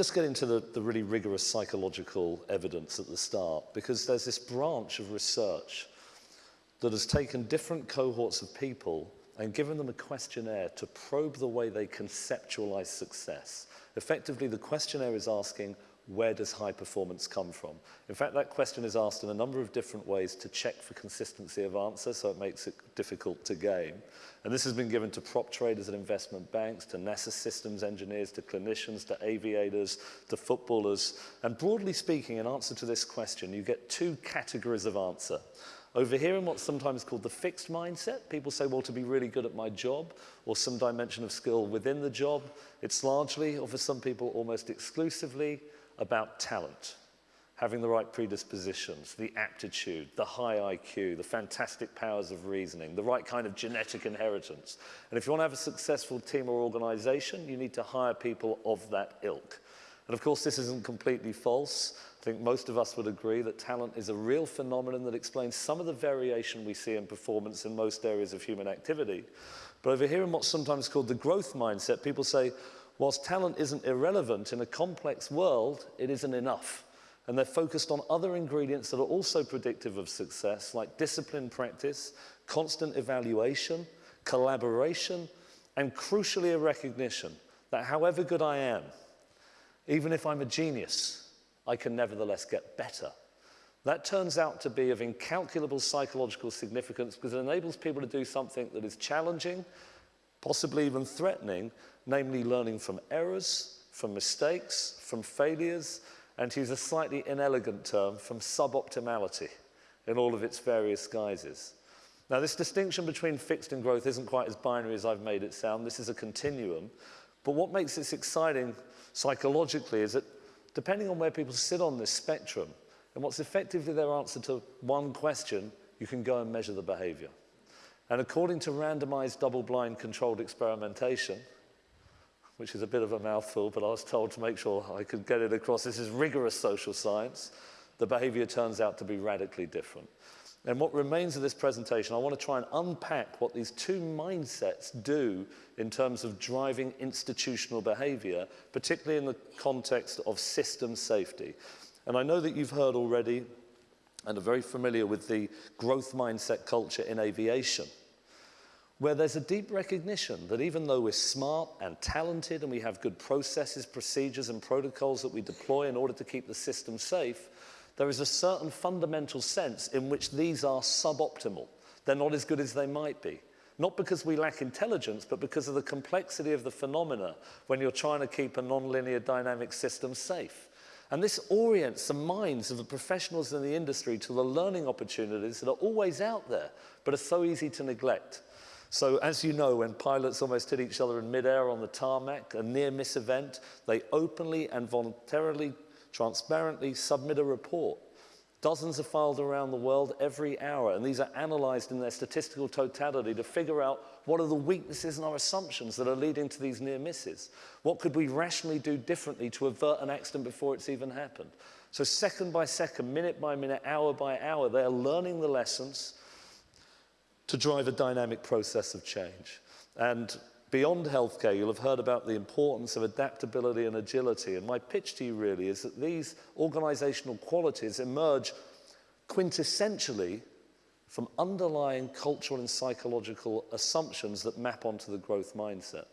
Let's get into the, the really rigorous psychological evidence at the start, because there's this branch of research that has taken different cohorts of people and given them a questionnaire to probe the way they conceptualize success. Effectively, the questionnaire is asking, where does high performance come from? In fact, that question is asked in a number of different ways to check for consistency of answer, so it makes it difficult to game. And this has been given to prop traders at investment banks, to NASA systems engineers, to clinicians, to aviators, to footballers. And broadly speaking, in answer to this question, you get two categories of answer. Over here in what's sometimes called the fixed mindset, people say, well, to be really good at my job or some dimension of skill within the job, it's largely, or for some people almost exclusively, about talent. Having the right predispositions, the aptitude, the high IQ, the fantastic powers of reasoning, the right kind of genetic inheritance. And if you want to have a successful team or organization, you need to hire people of that ilk. And of course, this isn't completely false. I think most of us would agree that talent is a real phenomenon that explains some of the variation we see in performance in most areas of human activity. But over here in what's sometimes called the growth mindset, people say, whilst talent isn't irrelevant in a complex world, it isn't enough. And they're focused on other ingredients that are also predictive of success, like discipline practice, constant evaluation, collaboration, and crucially a recognition that however good I am, even if I'm a genius, I can nevertheless get better. That turns out to be of incalculable psychological significance because it enables people to do something that is challenging, possibly even threatening, namely learning from errors, from mistakes, from failures, and to use a slightly inelegant term, from suboptimality in all of its various guises. Now, this distinction between fixed and growth isn't quite as binary as I've made it sound. This is a continuum. But what makes this exciting psychologically is that depending on where people sit on this spectrum, and what's effectively their answer to one question, you can go and measure the behavior. And according to randomized double-blind controlled experimentation, which is a bit of a mouthful, but I was told to make sure I could get it across, this is rigorous social science, the behavior turns out to be radically different. And what remains of this presentation, I want to try and unpack what these two mindsets do in terms of driving institutional behavior, particularly in the context of system safety. And I know that you've heard already and are very familiar with the growth mindset culture in aviation, where there's a deep recognition that even though we're smart and talented and we have good processes, procedures, and protocols that we deploy in order to keep the system safe, there is a certain fundamental sense in which these are suboptimal. They're not as good as they might be. Not because we lack intelligence, but because of the complexity of the phenomena when you're trying to keep a nonlinear dynamic system safe. And this orients the minds of the professionals in the industry to the learning opportunities that are always out there, but are so easy to neglect. So as you know, when pilots almost hit each other in midair on the tarmac, a near-miss event, they openly and voluntarily transparently submit a report. Dozens are filed around the world every hour, and these are analyzed in their statistical totality to figure out what are the weaknesses in our assumptions that are leading to these near misses. What could we rationally do differently to avert an accident before it's even happened? So second by second, minute by minute, hour by hour, they are learning the lessons to drive a dynamic process of change. And Beyond healthcare, you'll have heard about the importance of adaptability and agility. And my pitch to you really is that these organizational qualities emerge quintessentially from underlying cultural and psychological assumptions that map onto the growth mindset.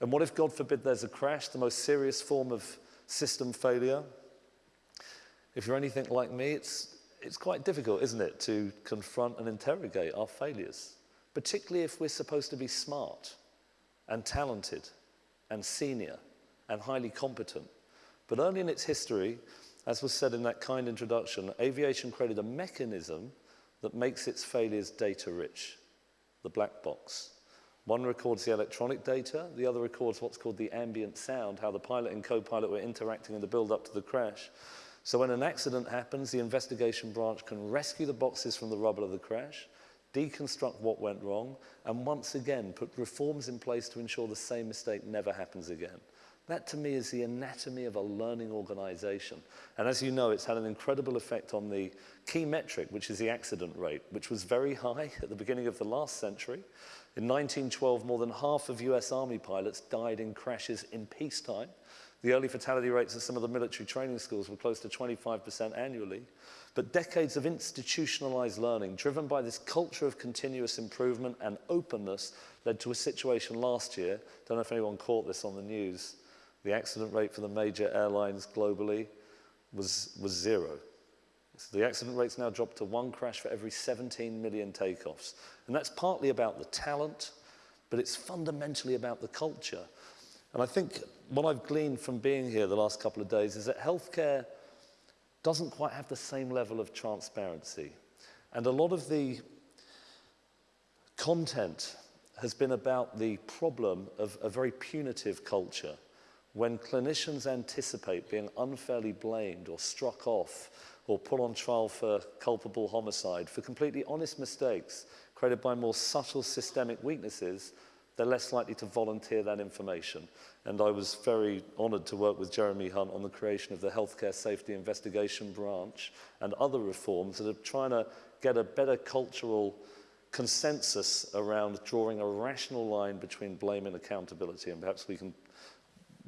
And what if, God forbid, there's a crash, the most serious form of system failure? If you're anything like me, it's, it's quite difficult, isn't it, to confront and interrogate our failures, particularly if we're supposed to be smart and talented and senior and highly competent. But only in its history, as was said in that kind introduction, aviation created a mechanism that makes its failures data rich, the black box. One records the electronic data, the other records what's called the ambient sound, how the pilot and co-pilot were interacting in the build-up to the crash. So when an accident happens, the investigation branch can rescue the boxes from the rubble of the crash, deconstruct what went wrong, and once again put reforms in place to ensure the same mistake never happens again. That to me is the anatomy of a learning organization. And as you know, it's had an incredible effect on the key metric, which is the accident rate, which was very high at the beginning of the last century. In 1912, more than half of US Army pilots died in crashes in peacetime. The early fatality rates at some of the military training schools were close to 25% annually. But decades of institutionalized learning, driven by this culture of continuous improvement and openness, led to a situation last year. Don't know if anyone caught this on the news. The accident rate for the major airlines globally was, was zero. So the accident rate's now dropped to one crash for every 17 million takeoffs. And that's partly about the talent, but it's fundamentally about the culture. And I think what I've gleaned from being here the last couple of days is that healthcare doesn't quite have the same level of transparency. And a lot of the content has been about the problem of a very punitive culture when clinicians anticipate being unfairly blamed or struck off or put on trial for culpable homicide for completely honest mistakes created by more subtle systemic weaknesses they're less likely to volunteer that information. And I was very honoured to work with Jeremy Hunt on the creation of the Healthcare Safety Investigation Branch and other reforms that are trying to get a better cultural consensus around drawing a rational line between blame and accountability. And perhaps we can,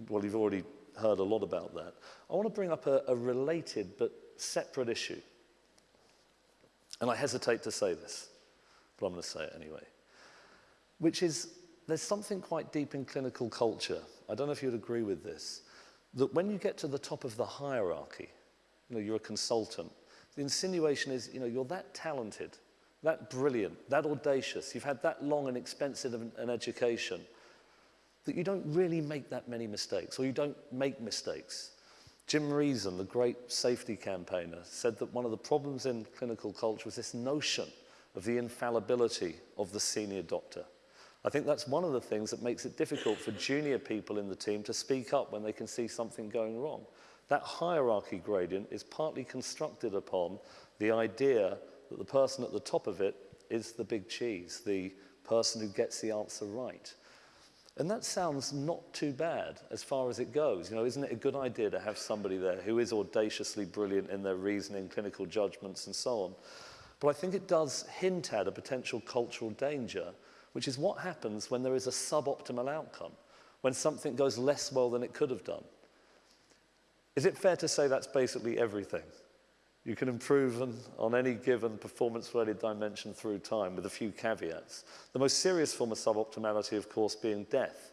well, you've already heard a lot about that. I want to bring up a, a related but separate issue. And I hesitate to say this, but I'm going to say it anyway, which is there's something quite deep in clinical culture. I don't know if you'd agree with this. That when you get to the top of the hierarchy, you know, you're a consultant, the insinuation is, you know, you're that talented, that brilliant, that audacious, you've had that long and expensive an, an education, that you don't really make that many mistakes, or you don't make mistakes. Jim Reason, the great safety campaigner, said that one of the problems in clinical culture was this notion of the infallibility of the senior doctor. I think that's one of the things that makes it difficult for junior people in the team to speak up when they can see something going wrong. That hierarchy gradient is partly constructed upon the idea that the person at the top of it is the big cheese, the person who gets the answer right. And that sounds not too bad as far as it goes. You know, isn't it a good idea to have somebody there who is audaciously brilliant in their reasoning, clinical judgments, and so on? But I think it does hint at a potential cultural danger which is what happens when there is a suboptimal outcome, when something goes less well than it could have done. Is it fair to say that's basically everything? You can improve on, any given performance-related dimension through time with a few caveats. The most serious form of suboptimality, of course, being death,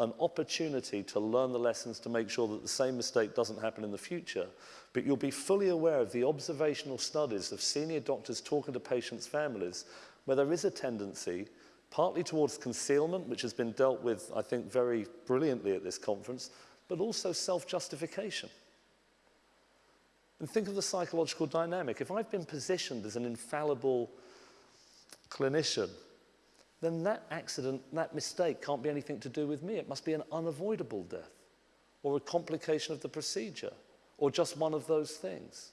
an opportunity to learn the lessons to make sure that the same mistake doesn't happen in the future, but you'll be fully aware of the observational studies of senior doctors talking to patients' families where there is a tendency partly towards concealment, which has been dealt with, I think, very brilliantly at this conference, but also self-justification. And think of the psychological dynamic. If I've been positioned as an infallible clinician, then that accident, that mistake can't be anything to do with me. It must be an unavoidable death or a complication of the procedure or just one of those things.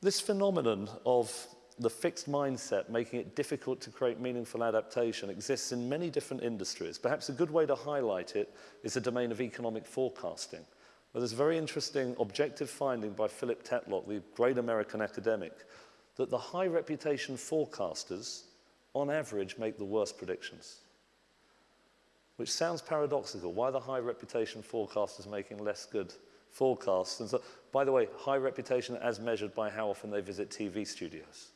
This phenomenon of the fixed mindset, making it difficult to create meaningful adaptation, exists in many different industries. Perhaps a good way to highlight it is the domain of economic forecasting. Well, there's a very interesting objective finding by Philip Tetlock, the great American academic, that the high reputation forecasters, on average, make the worst predictions. Which sounds paradoxical. Why the high reputation forecasters making less good forecasts? And so, by the way, high reputation as measured by how often they visit TV studios.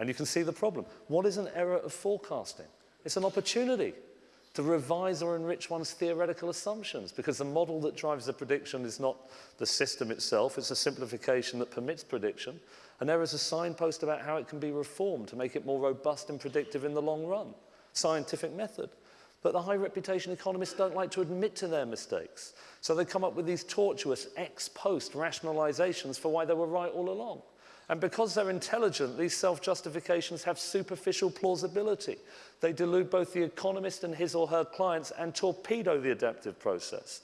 And you can see the problem. What is an error of forecasting? It's an opportunity to revise or enrich one's theoretical assumptions because the model that drives the prediction is not the system itself, it's a simplification that permits prediction. And there is a signpost about how it can be reformed to make it more robust and predictive in the long run. Scientific method. But the high reputation economists don't like to admit to their mistakes. So they come up with these tortuous ex post rationalizations for why they were right all along. And because they're intelligent, these self-justifications have superficial plausibility. They delude both the economist and his or her clients and torpedo the adaptive process.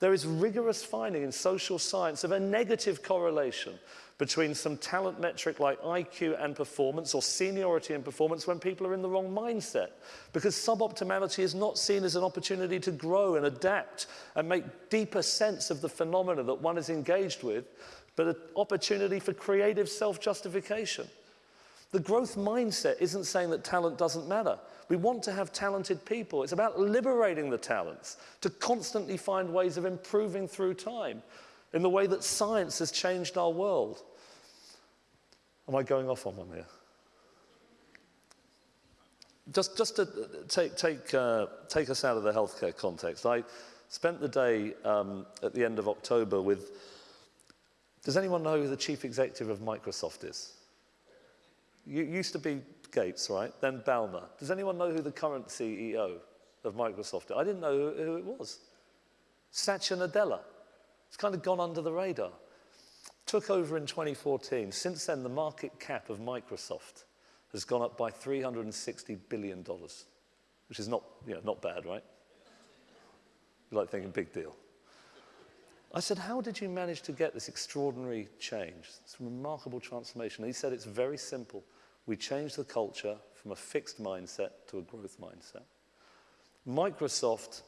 There is rigorous finding in social science of a negative correlation between some talent metric like IQ and performance or seniority and performance when people are in the wrong mindset. Because suboptimality is not seen as an opportunity to grow and adapt and make deeper sense of the phenomena that one is engaged with, but an opportunity for creative self-justification. The growth mindset isn't saying that talent doesn't matter. We want to have talented people. It's about liberating the talents to constantly find ways of improving through time in the way that science has changed our world. Am I going off on one here? Just, just to take, take, uh, take us out of the healthcare context, I spent the day um, at the end of October with. Does anyone know who the chief executive of Microsoft is? You used to be Gates, right? Then Ballmer. Does anyone know who the current CEO of Microsoft is? I didn't know who, who it was. Satya Nadella. It's kind of gone under the radar. Took over in 2014. Since then, the market cap of Microsoft has gone up by $360 billion, which is not, you know, not bad, right? You like thinking big deal. I said, how did you manage to get this extraordinary change, this remarkable transformation? And he said, it's very simple. We changed the culture from a fixed mindset to a growth mindset. Microsoft,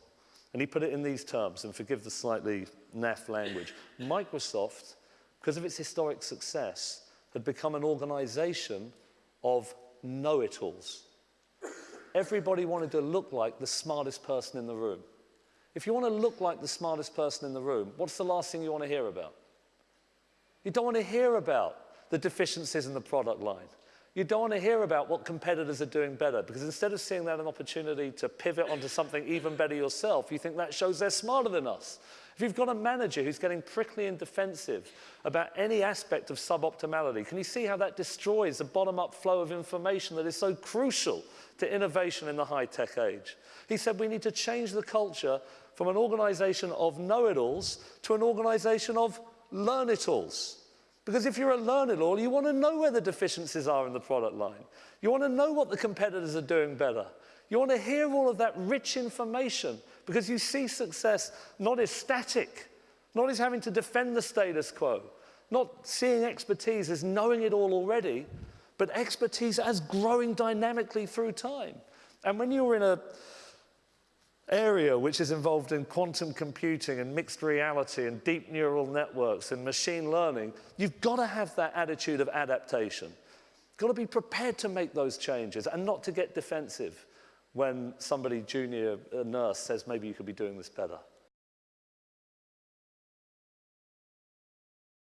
and he put it in these terms, and forgive the slightly naff language, Microsoft, because of its historic success, had become an organization of know-it-alls. Everybody wanted to look like the smartest person in the room. If you want to look like the smartest person in the room, what's the last thing you want to hear about? You don't want to hear about the deficiencies in the product line. You don't want to hear about what competitors are doing better because instead of seeing that an opportunity to pivot onto something even better yourself, you think that shows they're smarter than us. If you've got a manager who's getting prickly and defensive about any aspect of suboptimality, can you see how that destroys the bottom-up flow of information that is so crucial to innovation in the high-tech age? He said we need to change the culture from an organization of know-it-alls to an organization of learn-it-alls. Because if you're a learn-it-all, you want to know where the deficiencies are in the product line. You want to know what the competitors are doing better. You want to hear all of that rich information because you see success not as static, not as having to defend the status quo, not seeing expertise as knowing it all already, but expertise as growing dynamically through time. And when you're in a area which is involved in quantum computing and mixed reality and deep neural networks and machine learning, you've got to have that attitude of adaptation. You've got to be prepared to make those changes and not to get defensive when somebody junior, a nurse, says maybe you could be doing this better.